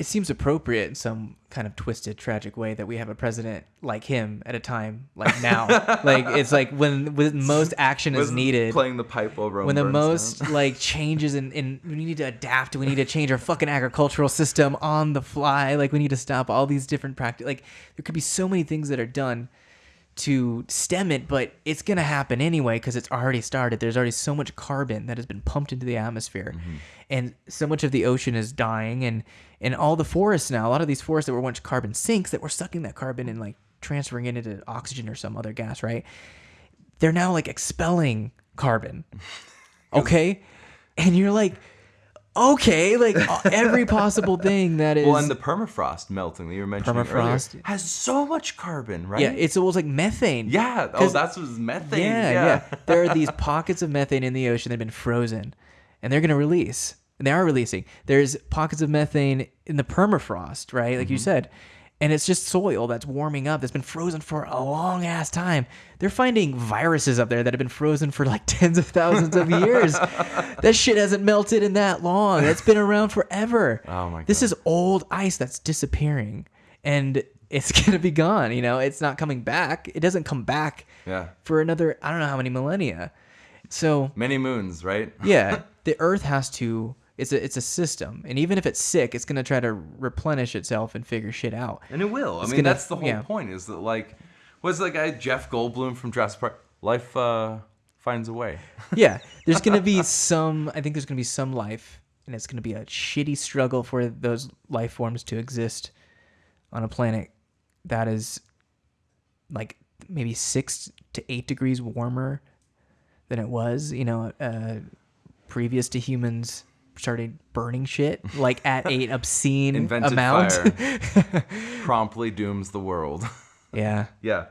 it seems appropriate in some kind of twisted, tragic way that we have a president like him at a time like now. like it's like when when most action is needed. Playing the pipe over when the most like changes in, in we need to adapt we need to change our fucking agricultural system on the fly like we need to stop all these different practice like there could be so many things that are done to stem it but it's going to happen anyway because it's already started there's already so much carbon that has been pumped into the atmosphere mm-hmm. and so much of the ocean is dying and and all the forests now a lot of these forests that were once carbon sinks that were sucking that carbon and like transferring it into oxygen or some other gas right they're now like expelling carbon. Okay? And you're like, okay, like uh, every possible thing that is Well, and the permafrost melting that you were mentioning Permafrost. earlier has so much carbon, right? Yeah, it's almost like methane. yeah. Oh, 'Cause- that's what's methane. yeah, Yeah, yeah. There are these pockets of methane in the ocean that have been frozen and they're going to release. And they are releasing. There's pockets of methane in the permafrost, right? Like you Mm-hmm. said. And it's just soil that's warming up that's been frozen for a long ass time. They're finding viruses up there that have been frozen for like tens of thousands of years. that shit hasn't melted in that long. That's been around forever. Oh my god. This is old ice that's disappearing. And it's going to be gone, you know? It's not coming back. It doesn't come back Yeah. for another I don't know how many millennia. So Many moons, right? yeah, the Earth has to. It's a it's a system, and even if it's sick, it's gonna try to replenish itself and figure shit out. And it will. I mean, gonna- that's the whole yeah. point. Is that like, what's that guy Jeff Goldblum from Jurassic Park? Life uh, finds a way. Yeah, there's gonna be some. I think there's gonna be some life, and it's gonna be a shitty struggle for those life forms to exist on a planet that is like maybe six to eight degrees warmer than it was. You know, uh, previous to humans started burning shit like at an obscene Invented amount. fire. Promptly dooms the world. yeah, yeah.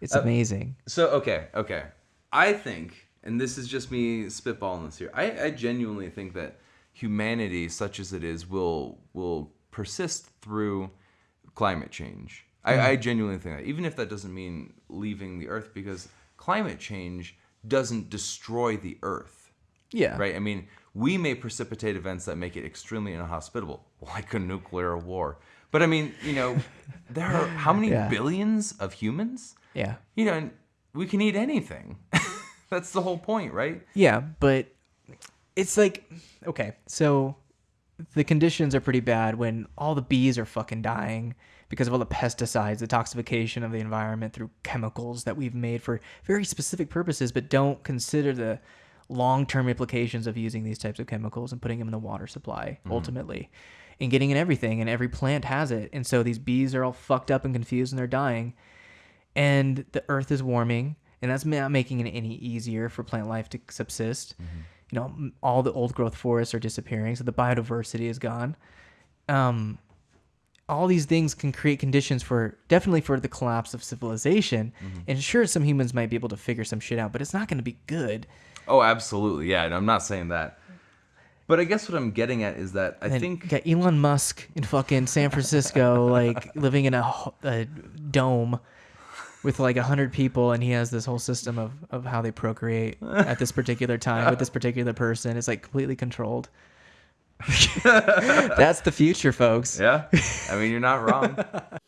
it's uh, amazing. So okay, okay. I think, and this is just me spitballing this here. I, I genuinely think that humanity, such as it is, will will persist through climate change. I, hmm. I genuinely think that, even if that doesn't mean leaving the Earth, because climate change doesn't destroy the Earth, Yeah, right? I mean, we may precipitate events that make it extremely inhospitable, like a nuclear war. But I mean, you know, there are how many Yeah. billions of humans? Yeah. you know, and we can eat anything. That's the whole point, right? Yeah, but it's like okay, so the conditions are pretty bad when all the bees are fucking dying because of all the pesticides, the toxification of the environment through chemicals that we've made for very specific purposes, but don't consider the long-term implications of using these types of chemicals and putting them in the water supply ultimately and getting in everything and every plant has it. And so these bees are all fucked up and confused and they're dying. And the earth is warming and that's not making it any easier for plant life to subsist. You know all the old growth forests are disappearing so the biodiversity is gone. Um, all these things can create conditions for definitely for the collapse of civilization mm-hmm. and sure some humans might be able to figure some shit out but it's not going to be good Oh, absolutely. Yeah, and I'm not saying that. But I guess what I'm getting at is that I and think got Elon Musk in fucking San Francisco, like living in a, a dome with like a hundred people, and he has this whole system of, of how they procreate at this particular time with this particular person. It's like completely controlled. That's the future, folks. yeah. I mean, you're not wrong.